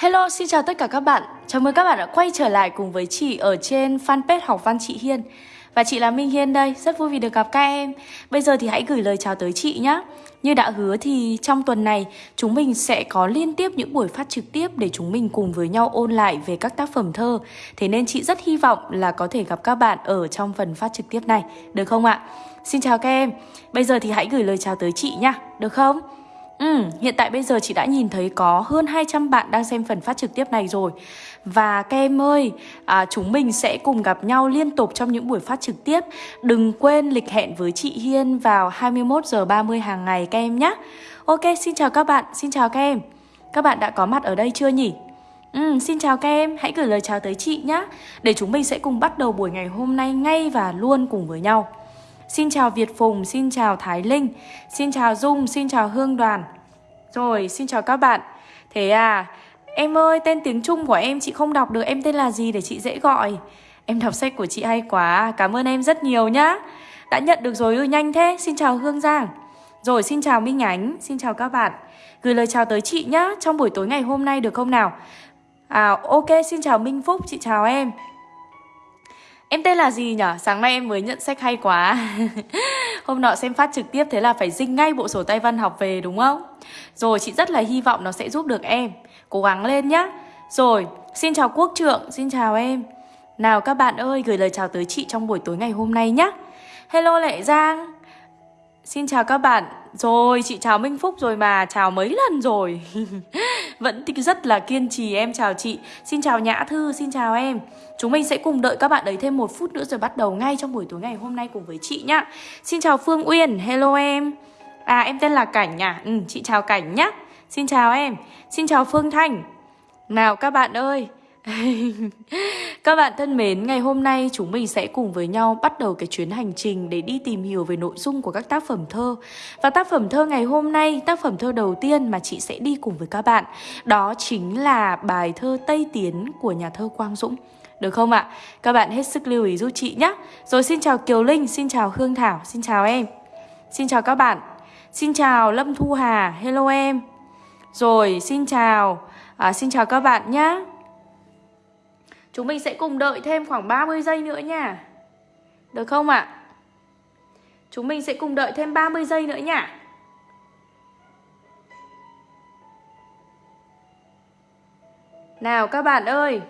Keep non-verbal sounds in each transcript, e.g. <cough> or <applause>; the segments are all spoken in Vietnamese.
Hello, xin chào tất cả các bạn. Chào mừng các bạn đã quay trở lại cùng với chị ở trên fanpage Học Văn Chị Hiên. Và chị là Minh Hiên đây, rất vui vì được gặp các em. Bây giờ thì hãy gửi lời chào tới chị nhé. Như đã hứa thì trong tuần này chúng mình sẽ có liên tiếp những buổi phát trực tiếp để chúng mình cùng với nhau ôn lại về các tác phẩm thơ. Thế nên chị rất hy vọng là có thể gặp các bạn ở trong phần phát trực tiếp này, được không ạ? Xin chào các em. Bây giờ thì hãy gửi lời chào tới chị nhá, được không? Ừ, hiện tại bây giờ chị đã nhìn thấy có hơn 200 bạn đang xem phần phát trực tiếp này rồi. Và các em ơi, à, chúng mình sẽ cùng gặp nhau liên tục trong những buổi phát trực tiếp. Đừng quên lịch hẹn với chị Hiên vào 21 giờ 30 hàng ngày các em nhé. Ok, xin chào các bạn, xin chào các em. Các bạn đã có mặt ở đây chưa nhỉ? Ừ, xin chào các em, hãy gửi lời chào tới chị nhé. Để chúng mình sẽ cùng bắt đầu buổi ngày hôm nay ngay và luôn cùng với nhau. Xin chào Việt Phùng, xin chào Thái Linh, xin chào Dung, xin chào Hương Đoàn. Rồi, xin chào các bạn. Thế à, em ơi, tên tiếng Trung của em chị không đọc được, em tên là gì để chị dễ gọi? Em đọc sách của chị hay quá, cảm ơn em rất nhiều nhá. Đã nhận được rồi ư, nhanh thế, xin chào Hương Giang. Rồi, xin chào Minh Ánh, xin chào các bạn. Gửi lời chào tới chị nhá, trong buổi tối ngày hôm nay được không nào? À, ok, xin chào Minh Phúc, chị chào em. Em tên là gì nhở? Sáng nay em mới nhận sách hay quá. <laughs> Hôm nọ xem phát trực tiếp thế là phải dinh ngay bộ sổ tay văn học về đúng không? Rồi chị rất là hy vọng nó sẽ giúp được em. Cố gắng lên nhá. Rồi, xin chào Quốc Trượng, xin chào em. Nào các bạn ơi, gửi lời chào tới chị trong buổi tối ngày hôm nay nhá. Hello Lệ Giang. Xin chào các bạn. Rồi, chị chào Minh Phúc rồi mà. Chào mấy lần rồi? <laughs> Vẫn rất là kiên trì em. Chào chị. Xin chào Nhã Thư, xin chào em. Chúng mình sẽ cùng đợi các bạn đấy thêm một phút nữa rồi bắt đầu ngay trong buổi tối ngày hôm nay cùng với chị nhá. Xin chào Phương Uyên, hello em. À em tên là Cảnh à, ừ, chị chào Cảnh nhá. Xin chào em, xin chào Phương Thanh. Nào các bạn ơi <laughs> các bạn thân mến, ngày hôm nay chúng mình sẽ cùng với nhau bắt đầu cái chuyến hành trình để đi tìm hiểu về nội dung của các tác phẩm thơ. Và tác phẩm thơ ngày hôm nay, tác phẩm thơ đầu tiên mà chị sẽ đi cùng với các bạn, đó chính là bài thơ Tây Tiến của nhà thơ Quang Dũng. Được không ạ? Các bạn hết sức lưu ý giúp chị nhé. Rồi xin chào Kiều Linh, xin chào Hương Thảo, xin chào em. Xin chào các bạn. Xin chào Lâm Thu Hà, hello em. Rồi xin chào, à, xin chào các bạn nhé. Chúng mình sẽ cùng đợi thêm khoảng 30 giây nữa nha. Được không ạ? Chúng mình sẽ cùng đợi thêm 30 giây nữa nha. Nào, các bạn ơi.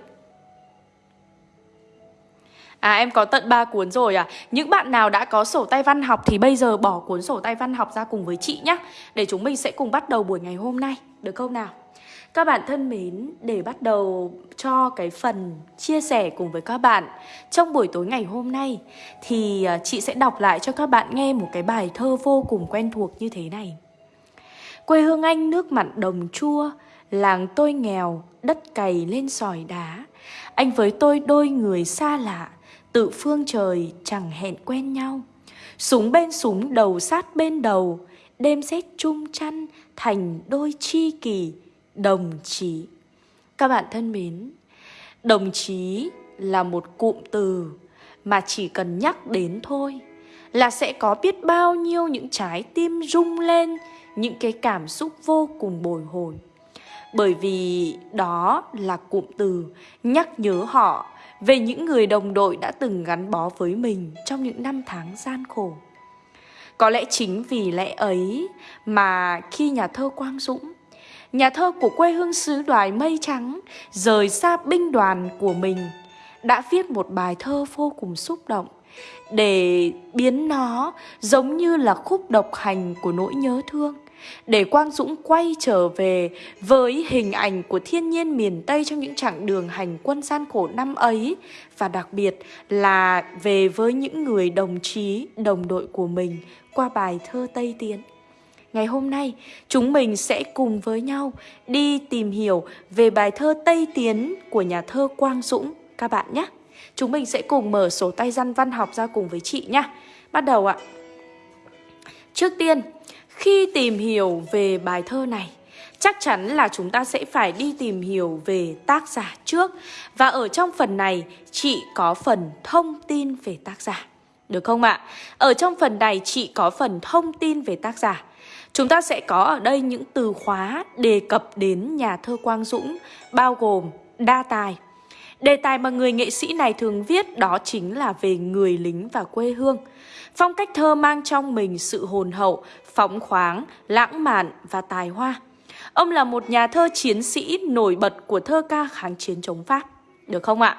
À em có tận 3 cuốn rồi à. Những bạn nào đã có sổ tay văn học Thì bây giờ bỏ cuốn sổ tay văn học ra cùng với chị nhé Để chúng mình sẽ cùng bắt đầu buổi ngày hôm nay. Được không nào? Các bạn thân mến, để bắt đầu cho cái phần chia sẻ cùng với các bạn trong buổi tối ngày hôm nay thì à, chị sẽ đọc lại cho các bạn nghe một cái bài thơ vô cùng quen thuộc như thế này. Quê hương anh nước mặn đồng chua, làng tôi nghèo, đất cày lên sỏi đá. Anh với tôi đôi người xa lạ, tự phương trời chẳng hẹn quen nhau. Súng bên súng đầu sát bên đầu, đêm rét chung chăn thành đôi chi kỳ đồng chí. Các bạn thân mến, đồng chí là một cụm từ mà chỉ cần nhắc đến thôi là sẽ có biết bao nhiêu những trái tim rung lên những cái cảm xúc vô cùng bồi hồi. Bởi vì đó là cụm từ nhắc nhớ họ về những người đồng đội đã từng gắn bó với mình trong những năm tháng gian khổ. Có lẽ chính vì lẽ ấy mà khi nhà thơ Quang Dũng nhà thơ của quê hương xứ đoài mây trắng, rời xa binh đoàn của mình, đã viết một bài thơ vô cùng xúc động để biến nó giống như là khúc độc hành của nỗi nhớ thương. Để Quang Dũng quay trở về với hình ảnh của thiên nhiên miền Tây trong những chặng đường hành quân gian khổ năm ấy và đặc biệt là về với những người đồng chí, đồng đội của mình qua bài thơ Tây Tiến. Ngày hôm nay, chúng mình sẽ cùng với nhau đi tìm hiểu về bài thơ Tây Tiến của nhà thơ Quang Dũng các bạn nhé. Chúng mình sẽ cùng mở sổ tay văn văn học ra cùng với chị nhé. Bắt đầu ạ. Trước tiên, khi tìm hiểu về bài thơ này, chắc chắn là chúng ta sẽ phải đi tìm hiểu về tác giả trước. Và ở trong phần này, chị có phần thông tin về tác giả. Được không ạ? Ở trong phần này chị có phần thông tin về tác giả. Chúng ta sẽ có ở đây những từ khóa đề cập đến nhà thơ Quang Dũng bao gồm đa tài. Đề tài mà người nghệ sĩ này thường viết đó chính là về người lính và quê hương. Phong cách thơ mang trong mình sự hồn hậu, phóng khoáng, lãng mạn và tài hoa. Ông là một nhà thơ chiến sĩ nổi bật của thơ ca kháng chiến chống Pháp. Được không ạ?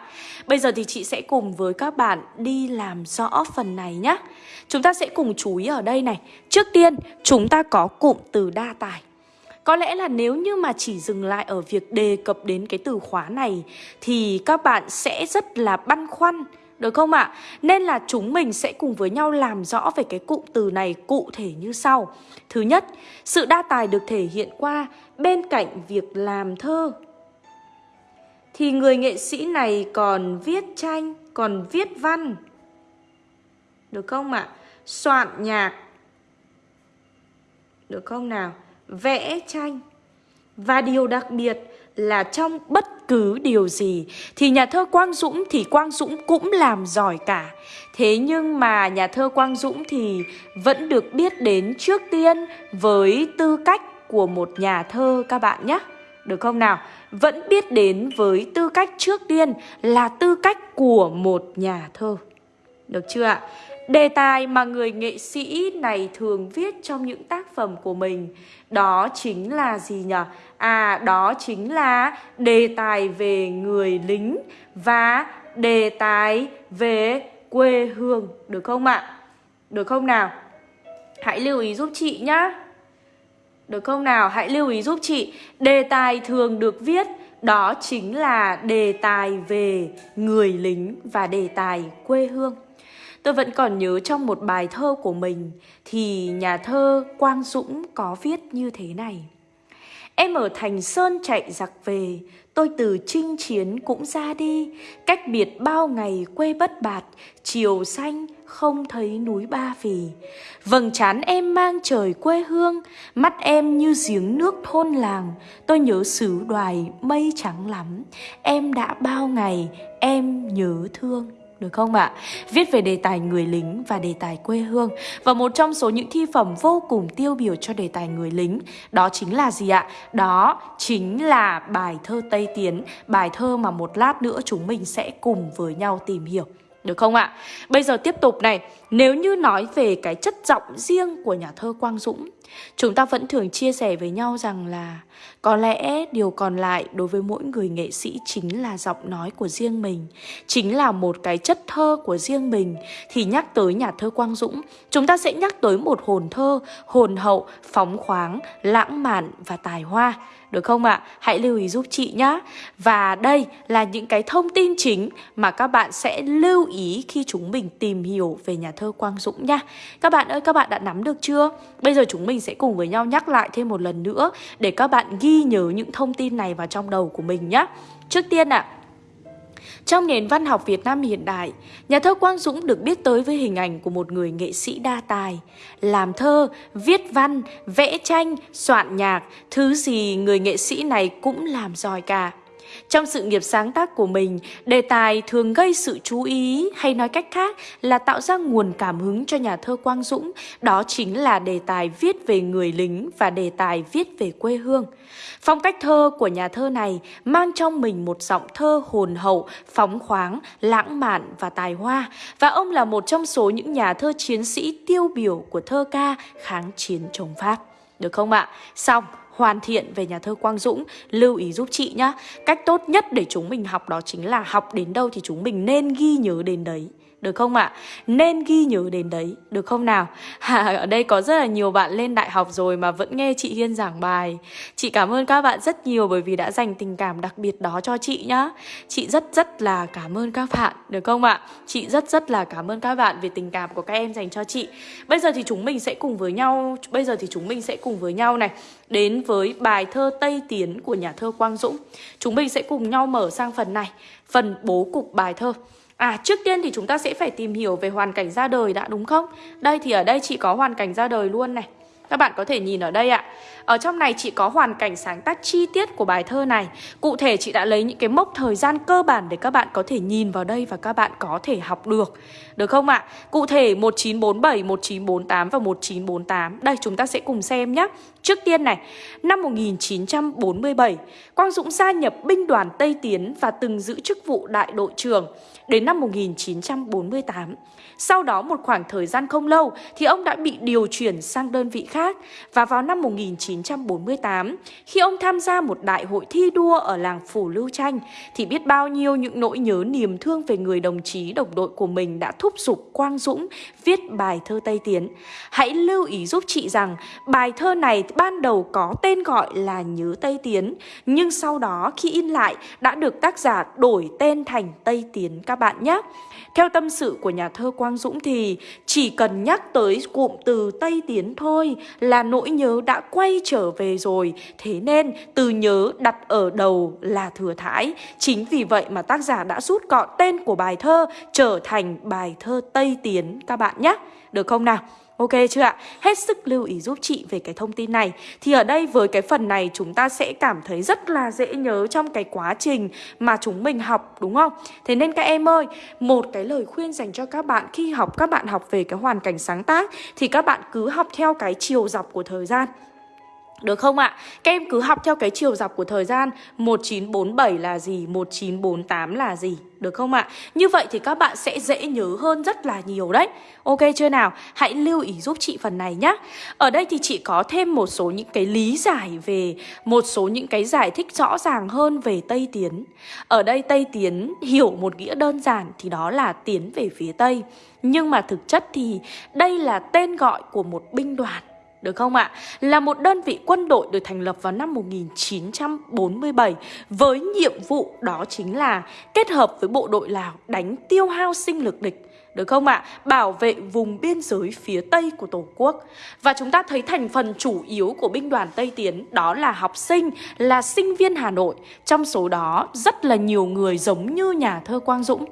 Bây giờ thì chị sẽ cùng với các bạn đi làm rõ phần này nhé. Chúng ta sẽ cùng chú ý ở đây này. Trước tiên, chúng ta có cụm từ đa tài. Có lẽ là nếu như mà chỉ dừng lại ở việc đề cập đến cái từ khóa này thì các bạn sẽ rất là băn khoăn, được không ạ? Nên là chúng mình sẽ cùng với nhau làm rõ về cái cụm từ này cụ thể như sau. Thứ nhất, sự đa tài được thể hiện qua bên cạnh việc làm thơ thì người nghệ sĩ này còn viết tranh, còn viết văn. Được không ạ? Soạn nhạc. Được không nào? Vẽ tranh. Và điều đặc biệt là trong bất cứ điều gì thì nhà thơ Quang Dũng thì Quang Dũng cũng làm giỏi cả. Thế nhưng mà nhà thơ Quang Dũng thì vẫn được biết đến trước tiên với tư cách của một nhà thơ các bạn nhé. Được không nào? Vẫn biết đến với tư cách trước tiên là tư cách của một nhà thơ. Được chưa ạ? Đề tài mà người nghệ sĩ này thường viết trong những tác phẩm của mình Đó chính là gì nhỉ? À, đó chính là đề tài về người lính Và đề tài về quê hương Được không ạ? Được không nào? Hãy lưu ý giúp chị nhá được không nào? Hãy lưu ý giúp chị. Đề tài thường được viết, Đó chính là đề tài về người lính và đề tài quê hương. Tôi vẫn còn nhớ trong một bài thơ của mình Thì nhà thơ Quang Dũng có viết như thế này. Em ở Thành Sơn chạy giặc về Tôi từ chinh chiến cũng ra đi Cách biệt bao ngày quê bất bạt Chiều xanh không thấy núi Ba Vì. Vầng trán em mang trời quê hương, mắt em như giếng nước thôn làng. Tôi nhớ xứ đoài mây trắng lắm, em đã bao ngày em nhớ thương được không ạ? À? Viết về đề tài người lính và đề tài quê hương Và một trong số những thi phẩm vô cùng tiêu biểu cho đề tài người lính, Đó chính là gì ạ? Đó chính là bài thơ Tây Tiến, Bài thơ mà một lát nữa chúng mình sẽ cùng với nhau tìm hiểu được không ạ? Bây giờ tiếp tục này, nếu như nói về cái chất giọng riêng của nhà thơ Quang Dũng, chúng ta vẫn thường chia sẻ với nhau rằng là có lẽ điều còn lại đối với mỗi người nghệ sĩ chính là giọng nói của riêng mình, chính là một cái chất thơ của riêng mình. Thì nhắc tới nhà thơ Quang Dũng, chúng ta sẽ nhắc tới một hồn thơ, hồn hậu, phóng khoáng, lãng mạn và tài hoa. Được không ạ? À? Hãy lưu ý giúp chị nhé. Và đây là những cái thông tin chính mà các bạn sẽ lưu ý khi chúng mình tìm hiểu về nhà thơ Quang Dũng nha. Các bạn ơi, các bạn đã nắm được chưa? Bây giờ chúng mình sẽ cùng với nhau nhắc lại thêm một lần nữa để các bạn ghi nhớ những thông tin này vào trong đầu của mình nhé. Trước tiên ạ, à, trong nền văn học Việt Nam hiện đại, nhà thơ Quang Dũng được biết tới với hình ảnh của một người nghệ sĩ đa tài. Làm thơ, viết văn, vẽ tranh, soạn nhạc, thứ gì người nghệ sĩ này cũng làm giỏi cả. Trong sự nghiệp sáng tác của mình, đề tài thường gây sự chú ý hay nói cách khác là tạo ra nguồn cảm hứng cho nhà thơ Quang Dũng, đó chính là đề tài viết về người lính và đề tài viết về quê hương. Phong cách thơ của nhà thơ này mang trong mình một giọng thơ hồn hậu, phóng khoáng, lãng mạn và tài hoa và ông là một trong số những nhà thơ chiến sĩ tiêu biểu của thơ ca kháng chiến chống Pháp. Được không ạ? Xong, hoàn thiện về nhà thơ Quang Dũng, lưu ý giúp chị nhá. Cách tốt nhất để chúng mình học đó chính là học đến đâu thì chúng mình nên ghi nhớ đến đấy được không ạ? À? Nên ghi nhớ đến đấy, được không nào? <laughs> À, ở đây có rất là nhiều bạn lên đại học rồi mà vẫn nghe chị Hiên giảng bài. Chị cảm ơn các bạn rất nhiều bởi vì đã dành tình cảm đặc biệt đó cho chị nhá. Chị rất rất là cảm ơn các bạn, được không ạ? Chị rất rất là cảm ơn các bạn về tình cảm của các em dành cho chị. Bây giờ thì chúng mình sẽ cùng với nhau, bây giờ thì chúng mình sẽ cùng với nhau này đến với bài thơ Tây Tiến của nhà thơ Quang Dũng. Chúng mình sẽ cùng nhau mở sang phần này, phần bố cục bài thơ. À trước tiên thì chúng ta sẽ phải tìm hiểu về hoàn cảnh ra đời đã, đúng không? Đây thì ở đây chị có hoàn cảnh ra đời luôn này các bạn có thể nhìn ở đây ạ. Ở trong này chị có hoàn cảnh sáng tác chi tiết của bài thơ này. Cụ thể chị đã lấy những cái mốc thời gian cơ bản để các bạn có thể nhìn vào đây và các bạn có thể học được. Được không ạ? Cụ thể 1947, 1948 và 1948 Đây chúng ta sẽ cùng xem nhé. Trước tiên này, năm 1947, Quang Dũng gia nhập binh đoàn Tây Tiến và từng giữ chức vụ đại đội trưởng. Đến năm 1948, sau đó một khoảng thời gian không lâu thì ông đã bị điều chuyển sang đơn vị khác và vào năm 1948 khi ông tham gia một đại hội thi đua ở làng Phủ Lưu Tranh thì biết bao nhiêu những nỗi nhớ niềm thương về người đồng chí đồng đội của mình đã thúc giục Quang Dũng viết bài thơ Tây Tiến. Hãy lưu ý giúp chị rằng bài thơ này ban đầu có tên gọi là Nhớ Tây Tiến, nhưng sau đó khi in lại đã được tác giả đổi tên thành Tây Tiến các bạn nhé. Theo tâm sự của nhà thơ Quang Dũng thì chỉ cần nhắc tới cụm từ Tây Tiến thôi là nỗi nhớ đã quay trở về rồi. Thế nên, từ nhớ đặt ở đầu là thừa thãi. Chính vì vậy mà tác giả đã rút gọn tên của bài thơ trở thành bài thơ Tây Tiến, các bạn nhé. Được không nào? Ok chưa ạ? Hết sức lưu ý giúp chị về cái thông tin này Thì ở đây với cái phần này chúng ta sẽ cảm thấy rất là dễ nhớ trong cái quá trình mà chúng mình học đúng không? Thế nên các em ơi, một cái lời khuyên dành cho các bạn khi học các bạn học về cái hoàn cảnh sáng tác Thì các bạn cứ học theo cái chiều dọc của thời gian được không ạ? Các em cứ học theo cái chiều dọc của thời gian 1947 là gì? 1948 là gì? Được không ạ? Như vậy thì các bạn sẽ dễ nhớ hơn rất là nhiều đấy Ok chưa nào? Hãy lưu ý giúp chị phần này nhé Ở đây thì chị có thêm một số những cái lý giải về, Một số những cái giải thích rõ ràng hơn về Tây Tiến Ở đây Tây Tiến hiểu một nghĩa đơn giản thì đó là tiến về phía Tây Nhưng mà thực chất thì đây là tên gọi của một binh đoàn được không ạ? Là một đơn vị quân đội được thành lập vào năm 1947 với nhiệm vụ đó chính là kết hợp với bộ đội Lào đánh tiêu hao sinh lực địch. Được không ạ? Bảo vệ vùng biên giới phía Tây của Tổ quốc Và chúng ta thấy thành phần chủ yếu của binh đoàn Tây Tiến Đó là học sinh, là sinh viên Hà Nội Trong số đó rất là nhiều người giống như nhà thơ Quang Dũng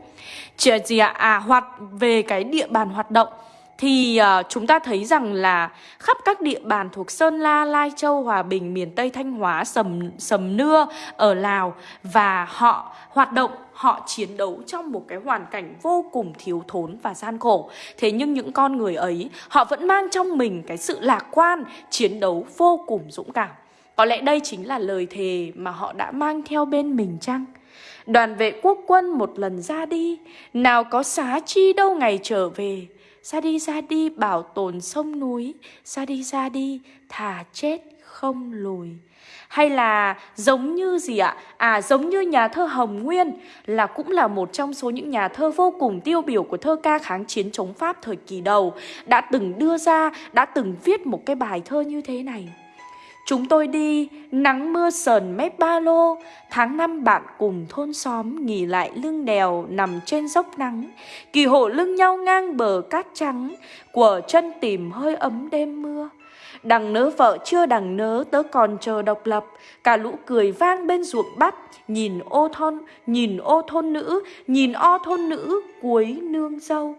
Chỉ gì ạ? À, hoạt về cái địa bàn hoạt động thì uh, chúng ta thấy rằng là khắp các địa bàn thuộc Sơn La, Lai Châu, Hòa Bình, miền Tây Thanh Hóa, Sầm Sầm Nưa ở Lào và họ hoạt động họ chiến đấu trong một cái hoàn cảnh vô cùng thiếu thốn và gian khổ. Thế nhưng những con người ấy, họ vẫn mang trong mình cái sự lạc quan, chiến đấu vô cùng dũng cảm. Có lẽ đây chính là lời thề mà họ đã mang theo bên mình chăng? Đoàn vệ quốc quân một lần ra đi, nào có xá chi đâu ngày trở về. Ra đi ra đi bảo tồn sông núi Ra đi ra đi thả chết không lùi hay là giống như gì ạ? À giống như nhà thơ Hồng Nguyên là cũng là một trong số những nhà thơ vô cùng tiêu biểu của thơ ca kháng chiến chống Pháp thời kỳ đầu đã từng đưa ra, đã từng viết một cái bài thơ như thế này. Chúng tôi đi, nắng mưa sờn mép ba lô, tháng năm bạn cùng thôn xóm nghỉ lại lưng đèo nằm trên dốc nắng, kỳ hộ lưng nhau ngang bờ cát trắng, của chân tìm hơi ấm đêm mưa. Đằng nớ vợ chưa đằng nớ tớ còn chờ độc lập, cả lũ cười vang bên ruộng bắp, nhìn ô thôn, nhìn ô thôn nữ, nhìn o thôn nữ cuối nương dâu.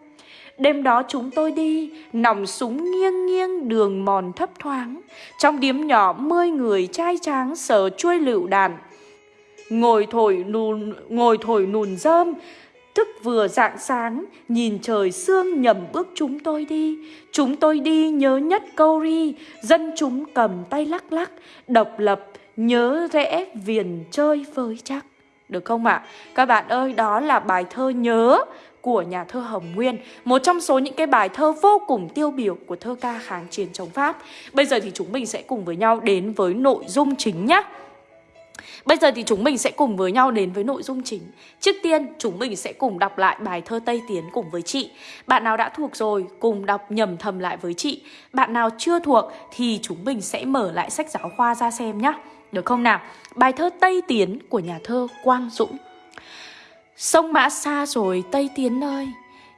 Đêm đó chúng tôi đi, nòng súng nghiêng nghiêng đường mòn thấp thoáng. Trong điếm nhỏ mươi người trai tráng sờ chuôi lựu đàn. Ngồi thổi nùn, ngồi thổi nùn rơm, Thức vừa dạng sáng, nhìn trời sương nhầm bước chúng tôi đi. Chúng tôi đi nhớ nhất câu ri, dân chúng cầm tay lắc lắc, độc lập, nhớ rẽ viền chơi với chắc. Được không ạ? À? Các bạn ơi, đó là bài thơ nhớ của nhà thơ Hồng Nguyên, một trong số những cái bài thơ vô cùng tiêu biểu của thơ ca kháng chiến chống Pháp. Bây giờ thì chúng mình sẽ cùng với nhau đến với nội dung chính nhé. Bây giờ thì chúng mình sẽ cùng với nhau đến với nội dung chính Trước tiên chúng mình sẽ cùng đọc lại bài thơ Tây Tiến cùng với chị Bạn nào đã thuộc rồi cùng đọc nhầm thầm lại với chị Bạn nào chưa thuộc thì chúng mình sẽ mở lại sách giáo khoa ra xem nhé Được không nào? Bài thơ Tây Tiến của nhà thơ Quang Dũng Sông Mã xa rồi Tây Tiến ơi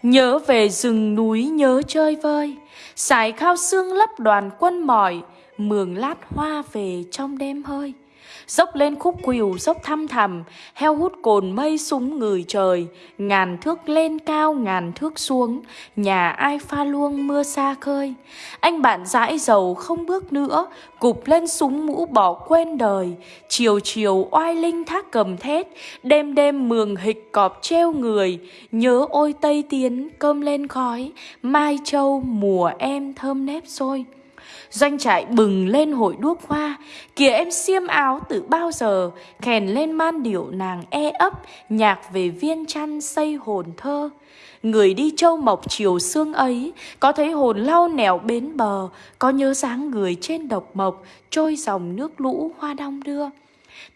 Nhớ về rừng núi nhớ chơi vơi. Sải khao xương lấp đoàn quân mỏi, Mường lát hoa về trong đêm hơi. Dốc lên khúc quỳu dốc thăm thầm Heo hút cồn mây súng người trời, Ngàn thước lên cao, ngàn thước xuống, Nhà ai pha luông mưa xa khơi. Anh bạn dãi dầu không bước nữa, Cụp lên súng mũ bỏ quên đời, Chiều chiều oai linh thác cầm thét, Đêm đêm mường hịch cọp treo người, Nhớ ôi Tây Tiến cơm lên khói, Mai châu mùa em thơm nếp xôi Doanh trại bừng lên hội đuốc hoa Kìa em xiêm áo từ bao giờ? Khèn lên man điệu nàng e ấp, Nhạc về viên chăn xây hồn thơ. Người đi châu mộc chiều sương ấy, Có thấy hồn lau nẻo bến bờ, Có nhớ dáng người trên độc mộc, Trôi dòng nước lũ hoa đong đưa.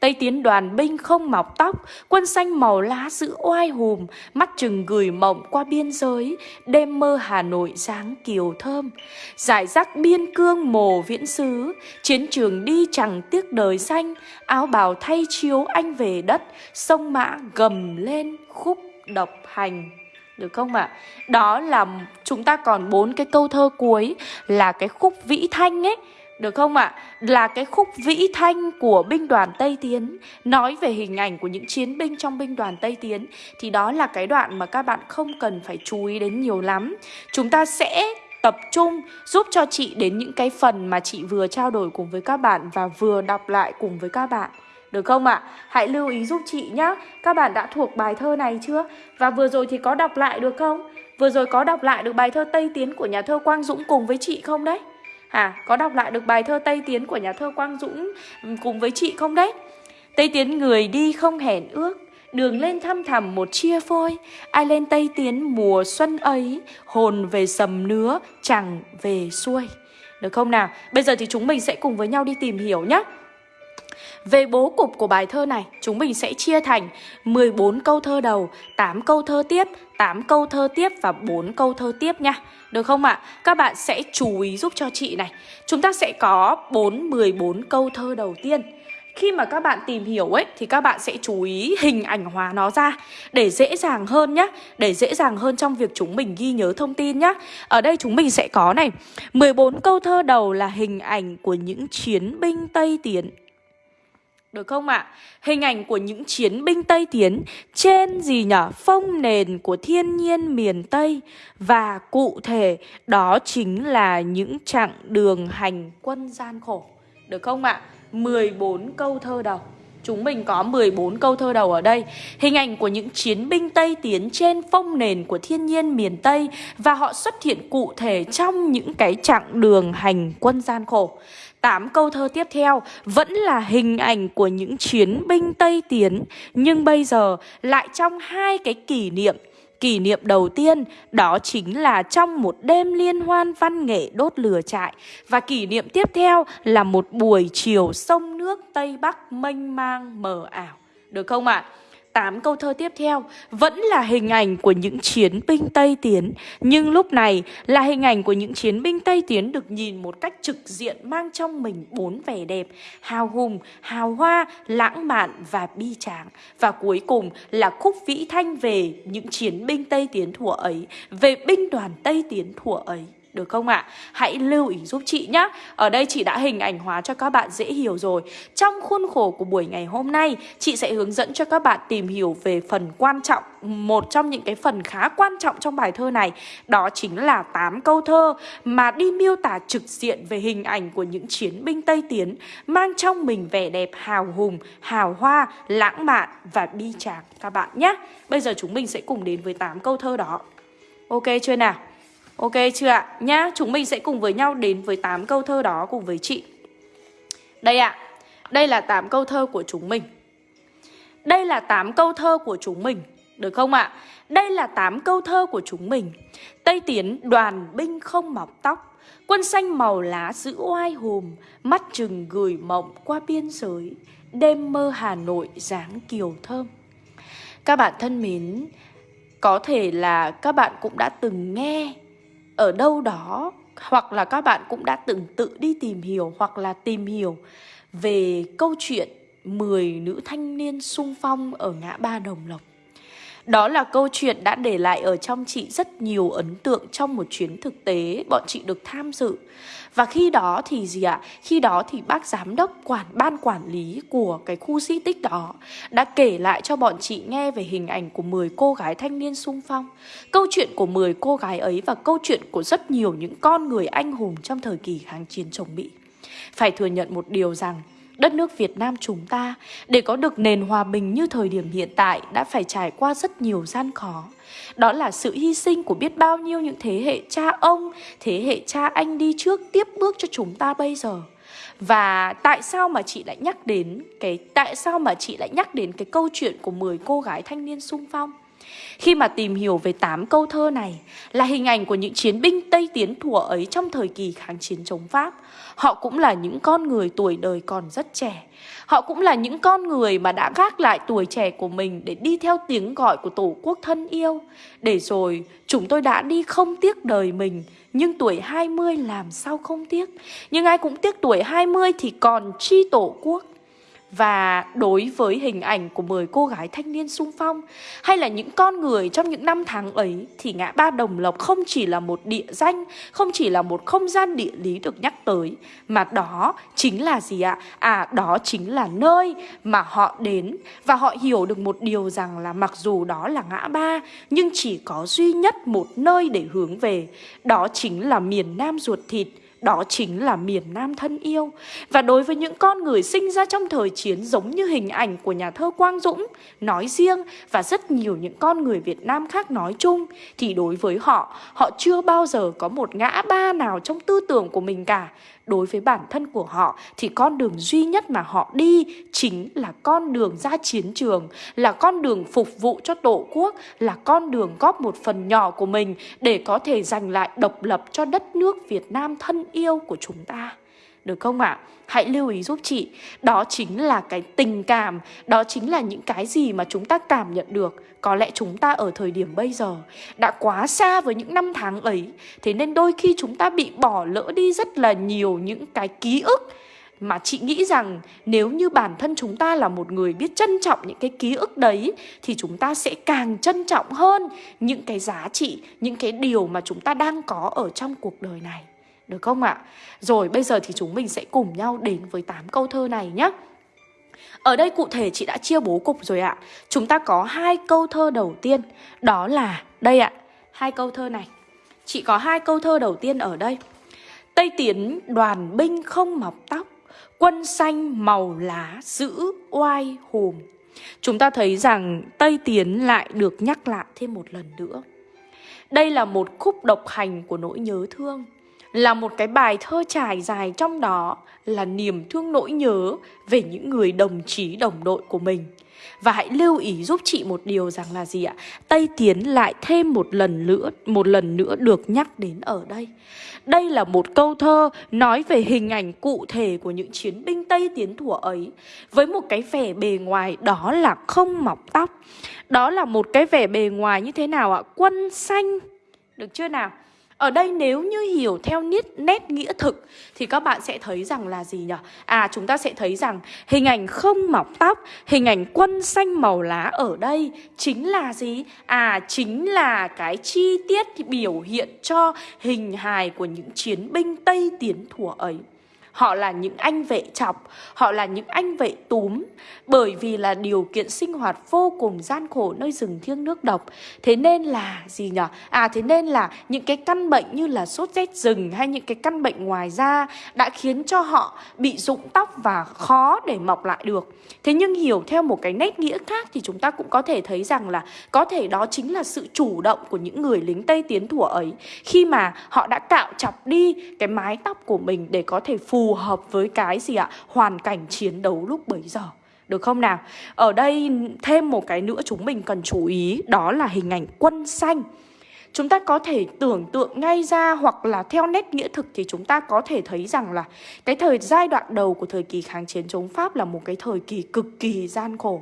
Tây tiến đoàn binh không mọc tóc, quân xanh màu lá giữ oai hùm, mắt chừng gửi mộng qua biên giới, đêm mơ Hà Nội dáng kiều thơm. Giải rác biên cương mồ viễn xứ, chiến trường đi chẳng tiếc đời xanh, áo bào thay chiếu anh về đất, sông mã gầm lên khúc độc hành. Được không ạ? À? Đó là chúng ta còn bốn cái câu thơ cuối là cái khúc vĩ thanh ấy được không ạ? À? Là cái khúc vĩ thanh của binh đoàn Tây Tiến Nói về hình ảnh của những chiến binh trong binh đoàn Tây Tiến, Thì đó là cái đoạn mà các bạn không cần phải chú ý đến nhiều lắm Chúng ta sẽ tập trung giúp cho chị đến những cái phần mà chị vừa trao đổi cùng với các bạn Và vừa đọc lại cùng với các bạn được không ạ? À? Hãy lưu ý giúp chị nhé Các bạn đã thuộc bài thơ này chưa? Và vừa rồi thì có đọc lại được không? Vừa rồi có đọc lại được bài thơ Tây Tiến của nhà thơ Quang Dũng cùng với chị không đấy? À, có đọc lại được bài thơ Tây Tiến của nhà thơ Quang Dũng ừ, cùng với chị không đấy? Tây Tiến người đi không hẹn ước, đường lên thăm thẳm một chia phôi. Ai lên Tây Tiến mùa xuân ấy, hồn về sầm nứa, chẳng về xuôi. Được không nào? Bây giờ thì chúng mình sẽ cùng với nhau đi tìm hiểu nhé. Về bố cục của bài thơ này, chúng mình sẽ chia thành 14 câu thơ đầu, 8 câu thơ tiếp, 8 câu thơ tiếp và 4 câu thơ tiếp nha. Được không ạ? À? Các bạn sẽ chú ý giúp cho chị này. Chúng ta sẽ có 4 14 câu thơ đầu tiên. Khi mà các bạn tìm hiểu ấy thì các bạn sẽ chú ý hình ảnh hóa nó ra để dễ dàng hơn nhá, để dễ dàng hơn trong việc chúng mình ghi nhớ thông tin nhá. Ở đây chúng mình sẽ có này, 14 câu thơ đầu là hình ảnh của những chiến binh Tây Tiến được không ạ? À? Hình ảnh của những chiến binh Tây Tiến trên gì nhở? Phong nền của thiên nhiên miền Tây Và cụ thể, đó chính là những chặng đường hành quân gian khổ Được không ạ? À? 14 câu thơ đầu Chúng mình có 14 câu thơ đầu ở đây. Hình ảnh của những chiến binh Tây tiến trên phong nền của thiên nhiên miền Tây Và họ xuất hiện cụ thể trong những cái chặng đường hành quân gian khổ. 8 câu thơ tiếp theo vẫn là hình ảnh của những chiến binh Tây Tiến, Nhưng bây giờ lại trong hai cái kỷ niệm Kỷ niệm đầu tiên, đó chính là trong một đêm liên hoan văn nghệ đốt lửa trại Và kỷ niệm tiếp theo là một buổi chiều sông nước Tây Bắc mênh mang mờ ảo Được không ạ? À? 8 câu thơ tiếp theo vẫn là hình ảnh của những chiến binh Tây Tiến. Nhưng lúc này là hình ảnh của những chiến binh Tây Tiến được nhìn một cách trực diện mang trong mình bốn vẻ đẹp Hào hùng, hào hoa, lãng mạn và bi tráng. Và cuối cùng là khúc vĩ thanh về những chiến binh Tây Tiến thuở ấy Về binh đoàn Tây Tiến thuở ấy được không ạ? À? Hãy lưu ý giúp chị nhé Ở đây chị đã hình ảnh hóa cho các bạn dễ hiểu rồi Trong khuôn khổ của buổi ngày hôm nay Chị sẽ hướng dẫn cho các bạn tìm hiểu về phần quan trọng Một trong những cái phần khá quan trọng trong bài thơ này Đó chính là 8 câu thơ Mà đi miêu tả trực diện về hình ảnh của những chiến binh Tây Tiến Mang trong mình vẻ đẹp hào hùng, hào hoa, lãng mạn và bi tráng các bạn nhé Bây giờ chúng mình sẽ cùng đến với 8 câu thơ đó Ok chưa nào? Ok chưa ạ? Nhá, chúng mình sẽ cùng với nhau đến với 8 câu thơ đó cùng với chị. Đây ạ. Đây là 8 câu thơ của chúng mình. Đây là 8 câu thơ của chúng mình. Được không ạ? Đây là 8 câu thơ của chúng mình. Tây Tiến đoàn binh không mọc tóc, quân xanh màu lá giữ oai hùm, mắt chừng gửi mộng qua biên giới, đêm mơ Hà Nội dáng kiều thơm. Các bạn thân mến, có thể là các bạn cũng đã từng nghe ở đâu đó, hoặc là các bạn cũng đã từng tự đi tìm hiểu hoặc là tìm hiểu về câu chuyện 10 nữ thanh niên sung phong ở ngã ba Đồng Lộc. Đó là câu chuyện đã để lại ở trong chị rất nhiều ấn tượng trong một chuyến thực tế bọn chị được tham dự. Và khi đó thì gì ạ? Khi đó thì bác giám đốc quản, ban quản lý của cái khu di tích đó đã kể lại cho bọn chị nghe về hình ảnh của 10 cô gái thanh niên sung phong. Câu chuyện của 10 cô gái ấy và câu chuyện của rất nhiều những con người anh hùng trong thời kỳ kháng chiến chống Mỹ. Phải thừa nhận một điều rằng Đất nước Việt Nam chúng ta để có được nền hòa bình như thời điểm hiện tại đã phải trải qua rất nhiều gian khó. Đó là sự hy sinh của biết bao nhiêu những thế hệ cha ông, thế hệ cha anh đi trước tiếp bước cho chúng ta bây giờ. Và tại sao mà chị lại nhắc đến cái tại sao mà chị lại nhắc đến cái câu chuyện của 10 cô gái thanh niên sung phong? Khi mà tìm hiểu về 8 câu thơ này là hình ảnh của những chiến binh Tây Tiến thủa ấy trong thời kỳ kháng chiến chống Pháp. Họ cũng là những con người tuổi đời còn rất trẻ. Họ cũng là những con người mà đã gác lại tuổi trẻ của mình để đi theo tiếng gọi của Tổ quốc thân yêu. Để rồi chúng tôi đã đi không tiếc đời mình, nhưng tuổi 20 làm sao không tiếc. Nhưng ai cũng tiếc tuổi 20 thì còn chi Tổ quốc. Và đối với hình ảnh của 10 cô gái thanh niên sung phong hay là những con người trong những năm tháng ấy thì ngã ba Đồng Lộc không chỉ là một địa danh, không chỉ là một không gian địa lý được nhắc tới mà đó chính là gì ạ? À đó chính là nơi mà họ đến và họ hiểu được một điều rằng là mặc dù đó là ngã ba nhưng chỉ có duy nhất một nơi để hướng về, đó chính là miền Nam ruột thịt đó chính là miền Nam thân yêu. Và đối với những con người sinh ra trong thời chiến Giống như hình ảnh của nhà thơ Quang Dũng Nói riêng Và rất nhiều những con người Việt Nam khác nói chung, Thì đối với họ Họ chưa bao giờ có một ngã ba nào trong tư tưởng của mình cả đối với bản thân của họ thì con đường duy nhất mà họ đi chính là con đường ra chiến trường, là con đường phục vụ cho Tổ quốc, là con đường góp một phần nhỏ của mình để có thể giành lại độc lập cho đất nước Việt Nam thân yêu của chúng ta. Được không ạ? À? Hãy lưu ý giúp chị Đó chính là cái tình cảm Đó chính là những cái gì mà chúng ta cảm nhận được Có lẽ chúng ta ở thời điểm bây giờ Đã quá xa với những năm tháng ấy Thế nên đôi khi chúng ta bị bỏ lỡ đi rất là nhiều những cái ký ức mà chị nghĩ rằng nếu như bản thân chúng ta là một người biết trân trọng những cái ký ức đấy thì chúng ta sẽ càng trân trọng hơn những cái giá trị, những cái điều mà chúng ta đang có ở trong cuộc đời này. Được không ạ? Rồi bây giờ thì chúng mình sẽ cùng nhau đến với 8 câu thơ này nhé. Ở đây cụ thể chị đã chia bố cục rồi ạ. Chúng ta có hai câu thơ đầu tiên, đó là đây ạ, hai câu thơ này. Chị có hai câu thơ đầu tiên ở đây. Tây tiến đoàn binh không mọc tóc, quân xanh màu lá giữ oai hùng. Chúng ta thấy rằng Tây Tiến lại được nhắc lại thêm một lần nữa. Đây là một khúc độc hành của nỗi nhớ thương là một cái bài thơ trải dài trong đó là niềm thương nỗi nhớ về những người đồng chí đồng đội của mình. Và hãy lưu ý giúp chị một điều rằng là gì ạ? Tây Tiến lại thêm một lần nữa, một lần nữa được nhắc đến ở đây. Đây là một câu thơ nói về hình ảnh cụ thể của những chiến binh Tây Tiến thủa ấy với một cái vẻ bề ngoài đó là không mọc tóc. Đó là một cái vẻ bề ngoài như thế nào ạ? Quân xanh. Được chưa nào? Ở đây nếu như hiểu theo nét, nét nghĩa thực thì các bạn sẽ thấy rằng là gì nhỉ? À chúng ta sẽ thấy rằng hình ảnh không mọc tóc, hình ảnh quân xanh màu lá ở đây chính là gì? À chính là cái chi tiết biểu hiện cho hình hài của những chiến binh Tây Tiến thủa ấy. Họ là những anh vệ chọc, họ là những anh vệ túm. Bởi vì là điều kiện sinh hoạt vô cùng gian khổ nơi rừng thiêng nước độc. Thế nên là gì nhở? À thế nên là những cái căn bệnh như là sốt rét rừng hay những cái căn bệnh ngoài da Đã khiến cho họ bị rụng tóc và khó để mọc lại được. Thế nhưng hiểu theo một cái nét nghĩa khác thì chúng ta cũng có thể thấy rằng là Có thể đó chính là sự chủ động của những người lính Tây Tiến thủa ấy. Khi mà họ đã cạo chọc đi cái mái tóc của mình để có thể phù hợp với cái gì ạ? Hoàn cảnh chiến đấu lúc bấy giờ. Được không nào? Ở đây thêm một cái nữa chúng mình cần chú ý, Đó là hình ảnh quân xanh Chúng ta có thể tưởng tượng ngay ra hoặc là theo nét nghĩa thực thì chúng ta có thể thấy rằng là cái thời giai đoạn đầu của thời kỳ kháng chiến chống Pháp là một cái thời kỳ cực kỳ gian khổ.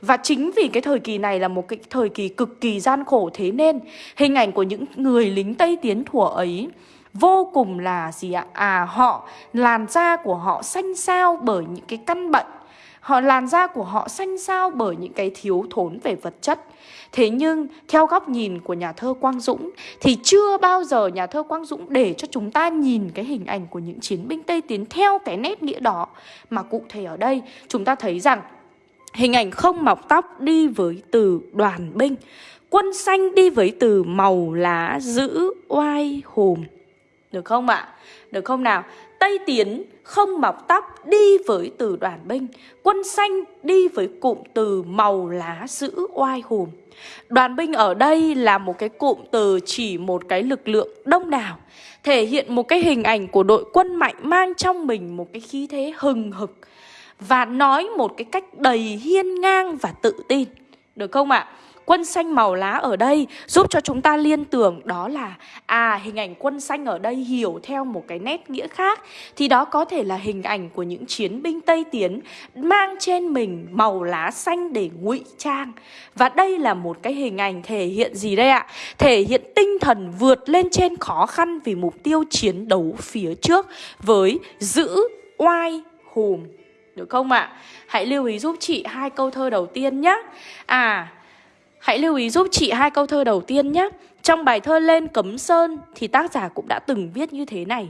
Và chính vì cái thời kỳ này là một cái thời kỳ cực kỳ gian khổ thế nên hình ảnh của những người lính Tây Tiến thủa ấy vô cùng là gì ạ? À họ, làn da của họ xanh xao bởi những cái căn bệnh. Họ làn da của họ xanh xao bởi những cái thiếu thốn về vật chất. Thế nhưng theo góc nhìn của nhà thơ Quang Dũng Thì chưa bao giờ nhà thơ Quang Dũng để cho chúng ta nhìn cái hình ảnh của những chiến binh Tây Tiến theo cái nét nghĩa đó. Mà cụ thể ở đây chúng ta thấy rằng Hình ảnh không mọc tóc đi với từ đoàn binh Quân xanh đi với từ màu lá giữ oai hùng được không ạ? Được không nào? Tây Tiến không mọc tóc đi với từ đoàn binh, Quân xanh đi với cụm từ màu lá giữ oai hùm. Đoàn binh ở đây là một cái cụm từ chỉ một cái lực lượng đông đảo, Thể hiện một cái hình ảnh của đội quân mạnh mang trong mình một cái khí thế hừng hực Và nói một cái cách đầy hiên ngang và tự tin Được không ạ? À? Quân xanh màu lá ở đây giúp cho chúng ta liên tưởng. Đó là À hình ảnh quân xanh ở đây hiểu theo một cái nét nghĩa khác. Thì đó có thể là hình ảnh của những chiến binh Tây Tiến Mang trên mình màu lá xanh để ngụy trang. Và đây là một cái hình ảnh thể hiện gì đây ạ? Thể hiện tinh thần vượt lên trên khó khăn vì mục tiêu chiến đấu phía trước Với giữ oai hùm được không ạ? Hãy lưu ý giúp chị hai câu thơ đầu tiên nhé À Hãy lưu ý giúp chị hai câu thơ đầu tiên nhé. Trong bài thơ Lên Cấm Sơn thì tác giả cũng đã từng viết như thế này.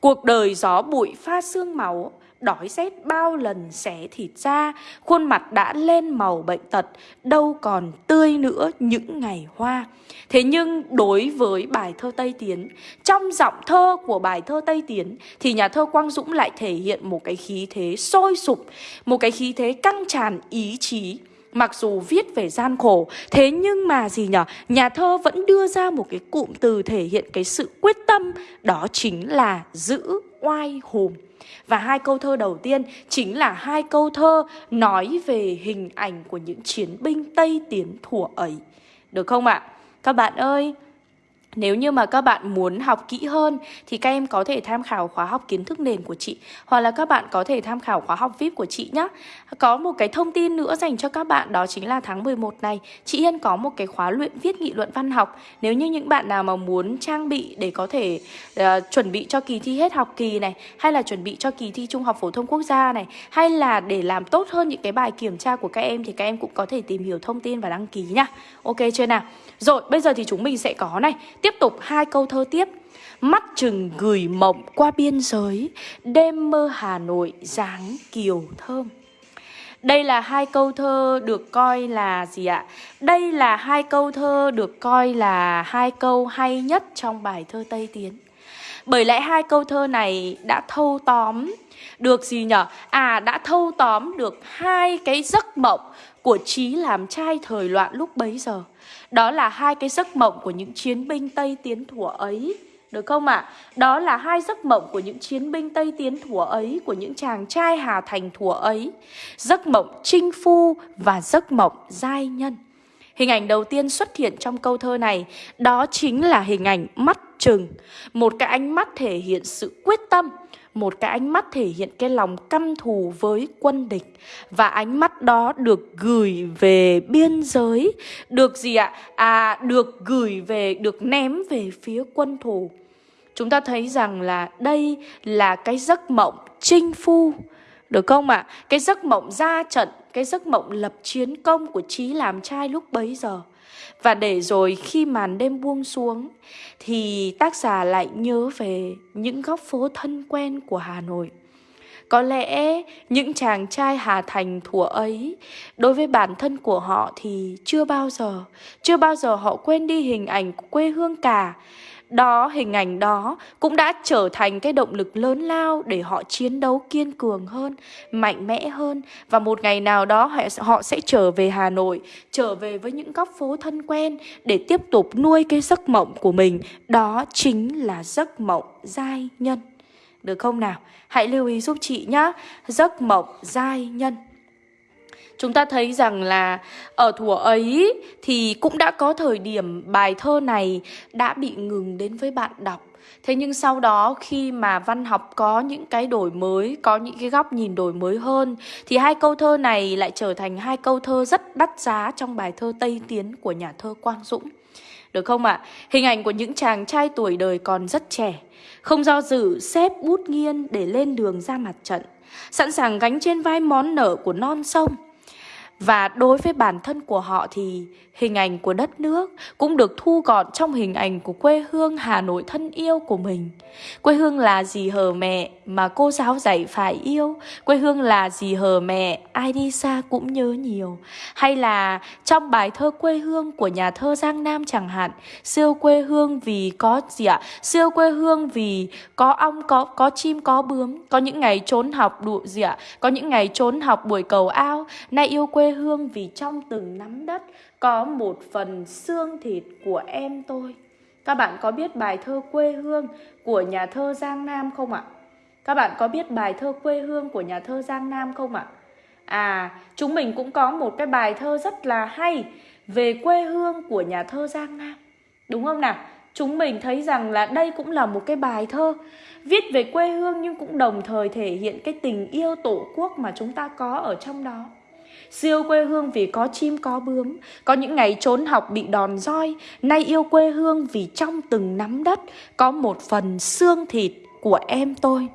Cuộc đời gió bụi pha xương máu, đói rét bao lần xé thịt ra, khuôn mặt đã lên màu bệnh tật, đâu còn tươi nữa những ngày hoa. Thế nhưng đối với bài thơ Tây Tiến, trong giọng thơ của bài thơ Tây Tiến thì nhà thơ Quang Dũng lại thể hiện một cái khí thế sôi sục, một cái khí thế căng tràn ý chí. Mặc dù viết về gian khổ Thế nhưng mà gì nhở Nhà thơ vẫn đưa ra một cái cụm từ thể hiện cái sự quyết tâm Đó chính là giữ oai hùng và hai câu thơ đầu tiên chính là hai câu thơ nói về hình ảnh của những chiến binh Tây Tiến thủa ấy. Được không ạ? Các bạn ơi, nếu như mà các bạn muốn học kỹ hơn thì các em có thể tham khảo khóa học kiến thức nền của chị hoặc là các bạn có thể tham khảo khóa học VIP của chị nhé. Có một cái thông tin nữa dành cho các bạn đó chính là tháng 11 này chị Hiên có một cái khóa luyện viết nghị luận văn học. Nếu như những bạn nào mà muốn trang bị để có thể uh, chuẩn bị cho kỳ thi hết học kỳ này hay là chuẩn bị cho kỳ thi Trung học phổ thông quốc gia này hay là để làm tốt hơn những cái bài kiểm tra của các em thì các em cũng có thể tìm hiểu thông tin và đăng ký nhá. Ok chưa nào? Rồi, bây giờ thì chúng mình sẽ có này Tiếp tục hai câu thơ tiếp Mắt chừng gửi mộng qua biên giới, Đêm mơ Hà Nội dáng kiều thơm đây là hai câu thơ được coi là gì ạ? Đây là hai câu thơ được coi là hai câu hay nhất trong bài thơ Tây Tiến. Bởi lẽ hai câu thơ này đã thâu tóm được gì nhở? À đã thâu tóm được hai cái giấc mộng của trí làm trai thời loạn lúc bấy giờ. Đó là hai cái giấc mộng của những chiến binh Tây Tiến thủa ấy. Được không ạ? À? Đó là hai giấc mộng của những chiến binh Tây Tiến thủa ấy, của những chàng trai Hà Thành thủa ấy. Giấc mộng chinh phu và giấc mộng giai nhân. Hình ảnh đầu tiên xuất hiện trong câu thơ này đó chính là hình ảnh mắt trừng, một cái ánh mắt thể hiện sự quyết tâm, một cái ánh mắt thể hiện cái lòng căm thù với quân địch. Và ánh mắt đó được gửi về biên giới. Được gì ạ? À được gửi về được ném về phía quân thù. Chúng ta thấy rằng là đây là cái giấc mộng chinh phu được không ạ? À? cái giấc mộng ra trận cái giấc mộng lập chiến công của trí làm trai lúc bấy giờ và để rồi khi màn đêm buông xuống, thì tác giả lại nhớ về những góc phố thân quen của Hà Nội. Có lẽ những chàng trai Hà Thành thủa ấy, Đối với bản thân của họ thì chưa bao giờ, Chưa bao giờ họ quên đi hình ảnh của quê hương cả đó, hình ảnh đó cũng đã trở thành cái động lực lớn lao để họ chiến đấu kiên cường hơn, mạnh mẽ hơn và một ngày nào đó họ sẽ trở về Hà Nội, trở về với những góc phố thân quen để tiếp tục nuôi cái giấc mộng của mình, đó chính là giấc mộng giai nhân. Được không nào? Hãy lưu ý giúp chị nhé. Giấc mộng giai nhân. Chúng ta thấy rằng là ở thủa ấy thì cũng đã có thời điểm bài thơ này đã bị ngừng đến với bạn đọc. Thế nhưng sau đó khi mà văn học có những cái đổi mới, có những cái góc nhìn đổi mới hơn thì hai câu thơ này lại trở thành hai câu thơ rất đắt giá trong bài thơ Tây Tiến của nhà thơ Quang Dũng. Được không ạ? À? Hình ảnh của những chàng trai tuổi đời còn rất trẻ, không do dự xếp bút nghiên để lên đường ra mặt trận sẵn sàng gánh trên vai món nợ của non sông. Và đối với bản thân của họ thì hình ảnh của đất nước cũng được thu gọn trong hình ảnh của quê hương Hà Nội thân yêu của mình. Quê hương là gì hờ mẹ mà cô giáo dạy phải yêu. Quê hương là gì hờ mẹ, ai đi xa cũng nhớ nhiều. Hay là trong bài thơ quê hương của nhà thơ Giang Nam chẳng hạn, siêu quê hương vì có gì ạ? Siêu quê hương vì có ong, có có chim, có bướm, có những ngày trốn học đụ gì ạ? Có những ngày trốn học buổi cầu ao, nay yêu quê hương vì trong từng nắm đất có một phần xương thịt của em tôi. Các bạn có biết bài thơ quê hương của nhà thơ Giang Nam không ạ? Các bạn có biết bài thơ quê hương của nhà thơ Giang Nam không ạ? À, chúng mình cũng có một cái bài thơ rất là hay về quê hương của nhà thơ Giang Nam. Đúng không nào? Chúng mình thấy rằng là đây cũng là một cái bài thơ viết về quê hương nhưng cũng đồng thời thể hiện cái tình yêu tổ quốc mà chúng ta có ở trong đó. Siêu quê hương vì có chim có bướm Có những ngày trốn học bị đòn roi Nay yêu quê hương vì trong từng nắm đất Có một phần xương thịt của em tôi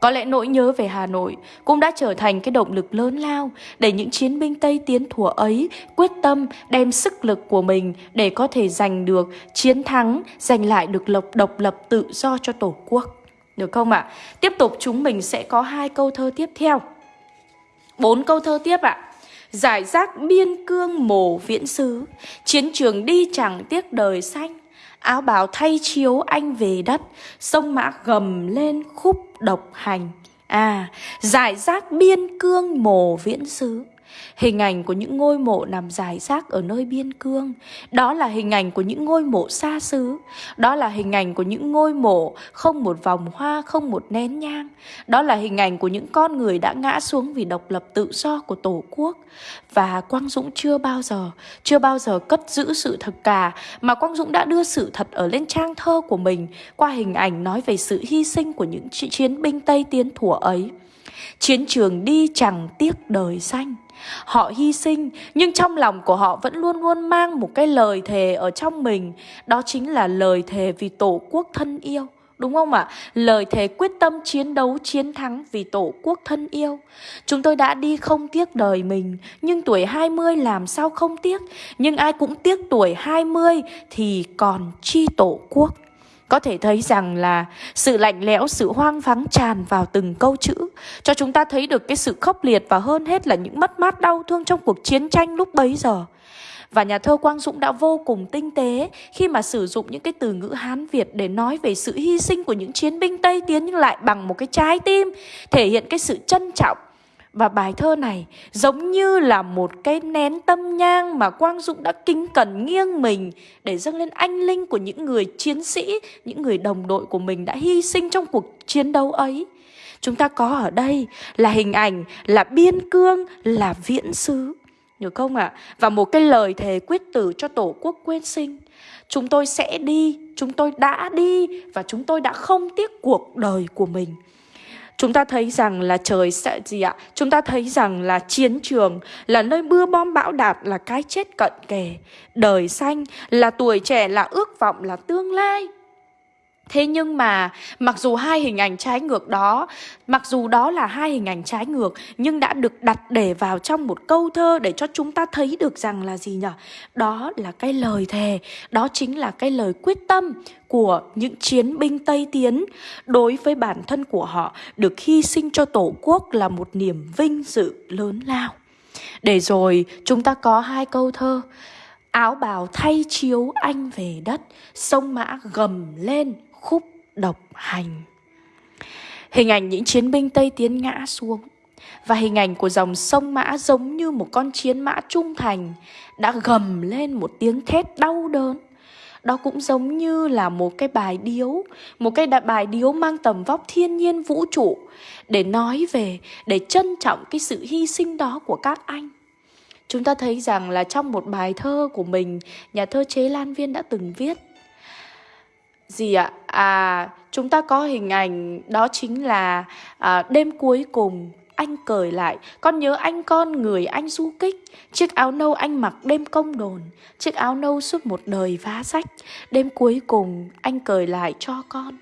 có lẽ nỗi nhớ về Hà Nội cũng đã trở thành cái động lực lớn lao để những chiến binh Tây tiến thủa ấy quyết tâm đem sức lực của mình để có thể giành được chiến thắng, giành lại được lộc độc lập tự do cho Tổ quốc. Được không ạ? À? Tiếp tục chúng mình sẽ có hai câu thơ tiếp theo. Bốn câu thơ tiếp ạ. À giải rác biên cương mồ viễn xứ. Chiến trường đi chẳng tiếc đời xanh. Áo bào thay chiếu anh về đất. Sông mã gầm lên khúc độc hành. À giải rác biên cương mồ viễn xứ. Hình ảnh của những ngôi mộ nằm dài rác ở nơi biên cương Đó là hình ảnh của những ngôi mộ xa xứ Đó là hình ảnh của những ngôi mộ không một vòng hoa, không một nén nhang Đó là hình ảnh của những con người đã ngã xuống vì độc lập tự do của Tổ quốc. Và Quang Dũng chưa bao giờ, chưa bao giờ cất giữ sự thật cả Mà Quang Dũng đã đưa sự thật ở lên trang thơ của mình Qua hình ảnh nói về sự hy sinh của những chiến binh Tây Tiến thủa ấy. Chiến trường đi chẳng tiếc đời xanh Họ hy sinh nhưng trong lòng của họ vẫn luôn luôn mang một cái lời thề ở trong mình Đó chính là lời thề vì tổ quốc thân yêu Đúng không ạ? À? Lời thề quyết tâm chiến đấu chiến thắng vì tổ quốc thân yêu. Chúng tôi đã đi không tiếc đời mình, nhưng tuổi 20 làm sao không tiếc? Nhưng ai cũng tiếc tuổi 20 thì còn chi tổ quốc. Có thể thấy rằng là sự lạnh lẽo, sự hoang vắng tràn vào từng câu chữ Cho chúng ta thấy được cái sự khốc liệt và hơn hết là những mất mát đau thương trong cuộc chiến tranh lúc bấy giờ. Và nhà thơ Quang Dũng đã vô cùng tinh tế khi mà sử dụng những cái từ ngữ Hán Việt để nói về sự hy sinh của những chiến binh Tây Tiến nhưng lại bằng một cái trái tim, thể hiện cái sự trân trọng và bài thơ này giống như là một cái nén tâm nhang mà Quang Dũng đã kính cẩn nghiêng mình để dâng lên anh linh của những người chiến sĩ, những người đồng đội của mình đã hy sinh trong cuộc chiến đấu ấy. Chúng ta có ở đây là hình ảnh, là biên cương, là viễn xứ. Được không ạ? À? Và một cái lời thề quyết tử cho Tổ quốc quên sinh. Chúng tôi sẽ đi, chúng tôi đã đi và chúng tôi đã không tiếc cuộc đời của mình chúng ta thấy rằng là trời sẽ gì ạ? Chúng ta thấy rằng là chiến trường là nơi mưa bom bão đạt là cái chết cận kề. Đời xanh là tuổi trẻ là ước vọng là tương lai. Thế nhưng mà mặc dù hai hình ảnh trái ngược đó, mặc dù đó là hai hình ảnh trái ngược nhưng đã được đặt để vào trong một câu thơ để cho chúng ta thấy được rằng là gì nhỉ? Đó là cái lời thề, đó chính là cái lời quyết tâm của những chiến binh Tây Tiến đối với bản thân của họ được hy sinh cho Tổ quốc là một niềm vinh dự lớn lao. Để rồi chúng ta có hai câu thơ Áo bào thay chiếu anh về đất Sông mã gầm lên khúc độc hành. Hình ảnh những chiến binh Tây Tiến ngã xuống và hình ảnh của dòng sông Mã giống như một con chiến mã trung thành đã gầm lên một tiếng thét đau đớn. Đó cũng giống như là một cái bài điếu, một cái bài điếu mang tầm vóc thiên nhiên vũ trụ để nói về, để trân trọng cái sự hy sinh đó của các anh. Chúng ta thấy rằng là trong một bài thơ của mình, nhà thơ Chế Lan Viên đã từng viết gì ạ? À, chúng ta có hình ảnh đó chính là à, đêm cuối cùng anh cởi lại. Con nhớ anh con người anh du kích. Chiếc áo nâu anh mặc đêm công đồn. Chiếc áo nâu suốt một đời vá sách Đêm cuối cùng anh cởi lại cho con.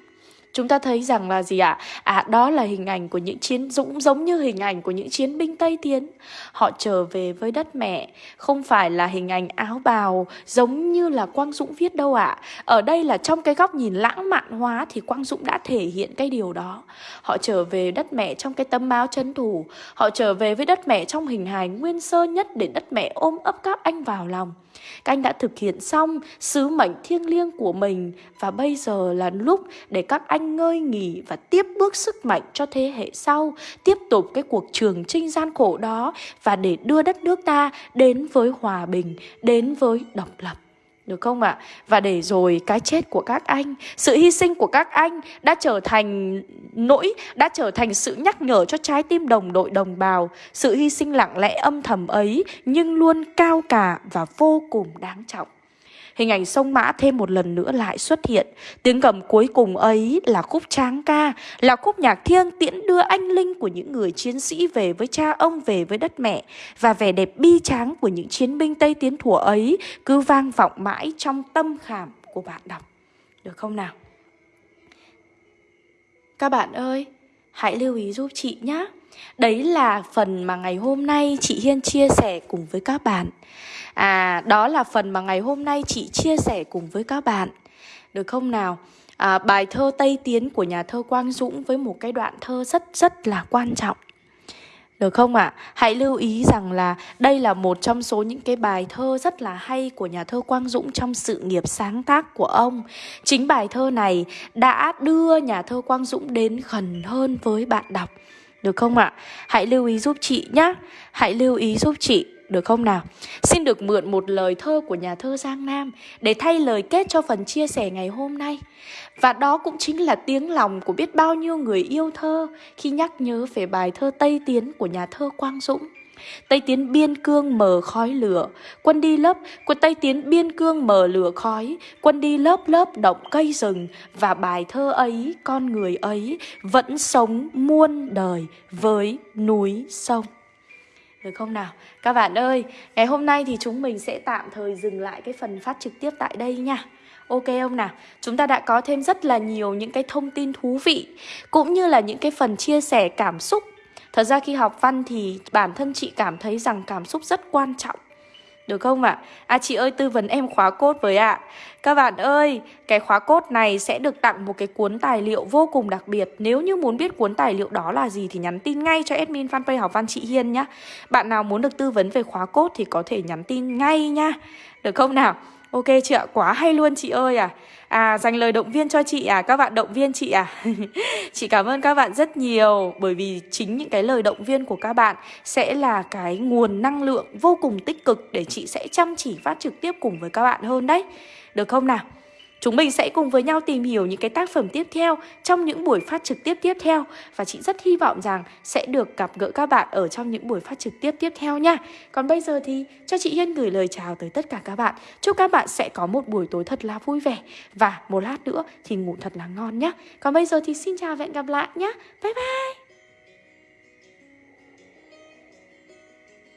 Chúng ta thấy rằng là gì ạ? À? à đó là hình ảnh của những chiến dũng giống như hình ảnh của những chiến binh Tây Tiến. Họ trở về với đất mẹ, không phải là hình ảnh áo bào giống như là Quang Dũng viết đâu ạ. À. Ở đây là trong cái góc nhìn lãng mạn hóa thì Quang Dũng đã thể hiện cái điều đó. Họ trở về đất mẹ trong cái tấm áo chân thủ, họ trở về với đất mẹ trong hình hài nguyên sơ nhất để đất mẹ ôm ấp các anh vào lòng. Các anh đã thực hiện xong sứ mệnh thiêng liêng của mình và bây giờ là lúc để các anh ngơi nghỉ và tiếp bước sức mạnh cho thế hệ sau, tiếp tục cái cuộc trường trinh gian khổ đó và để đưa đất nước ta đến với hòa bình, đến với độc lập. Được không ạ? À? Và để rồi cái chết của các anh, sự hy sinh của các anh đã trở thành nỗi, đã trở thành sự nhắc nhở cho trái tim đồng đội đồng bào. Sự hy sinh lặng lẽ âm thầm ấy nhưng luôn cao cả và vô cùng đáng trọng. Hình ảnh sông Mã thêm một lần nữa lại xuất hiện. Tiếng cầm cuối cùng ấy là khúc tráng ca, là khúc nhạc thiêng tiễn đưa anh linh của những người chiến sĩ về với cha ông, về với đất mẹ. Và vẻ đẹp bi tráng của những chiến binh Tây Tiến thủa ấy cứ vang vọng mãi trong tâm khảm của bạn đọc. Được không nào? Các bạn ơi, hãy lưu ý giúp chị nhé. Đấy là phần mà ngày hôm nay chị Hiên chia sẻ cùng với các bạn. À, đó là phần mà ngày hôm nay chị chia sẻ cùng với các bạn. Được không nào? À, bài thơ Tây Tiến của nhà thơ Quang Dũng với một cái đoạn thơ rất rất là quan trọng. Được không ạ? À? Hãy lưu ý rằng là đây là một trong số những cái bài thơ rất là hay của nhà thơ Quang Dũng trong sự nghiệp sáng tác của ông. Chính bài thơ này đã đưa nhà thơ Quang Dũng đến gần hơn với bạn đọc. Được không ạ? À? Hãy lưu ý giúp chị nhé. Hãy lưu ý giúp chị được không nào? Xin được mượn một lời thơ của nhà thơ Giang Nam để thay lời kết cho phần chia sẻ ngày hôm nay. Và đó cũng chính là tiếng lòng của biết bao nhiêu người yêu thơ khi nhắc nhớ về bài thơ Tây Tiến của nhà thơ Quang Dũng. Tây Tiến biên cương mờ khói lửa, quân đi lớp, quân Tây Tiến biên cương mờ lửa khói, quân đi lớp lớp động cây rừng và bài thơ ấy, con người ấy vẫn sống muôn đời với núi sông. Được không nào? Các bạn ơi, ngày hôm nay thì chúng mình sẽ tạm thời dừng lại cái phần phát trực tiếp tại đây nha. Ok không nào? Chúng ta đã có thêm rất là nhiều những cái thông tin thú vị cũng như là những cái phần chia sẻ cảm xúc. Thật ra khi học văn thì bản thân chị cảm thấy rằng cảm xúc rất quan trọng. Được không ạ? À? à chị ơi tư vấn em khóa cốt với ạ. À. Các bạn ơi, cái khóa cốt này sẽ được tặng một cái cuốn tài liệu vô cùng đặc biệt. Nếu như muốn biết cuốn tài liệu đó là gì thì nhắn tin ngay cho admin fanpage học văn chị Hiên nhá. Bạn nào muốn được tư vấn về khóa cốt thì có thể nhắn tin ngay nha. Được không nào? Ok chị ạ, quá hay luôn chị ơi à. À dành lời động viên cho chị à, các bạn động viên chị à. <laughs> Chị cảm ơn các bạn rất nhiều Bởi vì chính những cái lời động viên của các bạn Sẽ là cái nguồn năng lượng vô cùng tích cực Để chị sẽ chăm chỉ phát trực tiếp cùng với các bạn hơn đấy. Được không nào? Chúng mình sẽ cùng với nhau tìm hiểu những cái tác phẩm tiếp theo trong những buổi phát trực tiếp tiếp theo và chị rất hy vọng rằng sẽ được gặp gỡ các bạn ở trong những buổi phát trực tiếp tiếp theo nha. Còn bây giờ thì cho chị Hiên gửi lời chào tới tất cả các bạn. Chúc các bạn sẽ có một buổi tối thật là vui vẻ và một lát nữa thì ngủ thật là ngon nhé. Còn bây giờ thì xin chào và hẹn gặp lại nhé. Bye bye!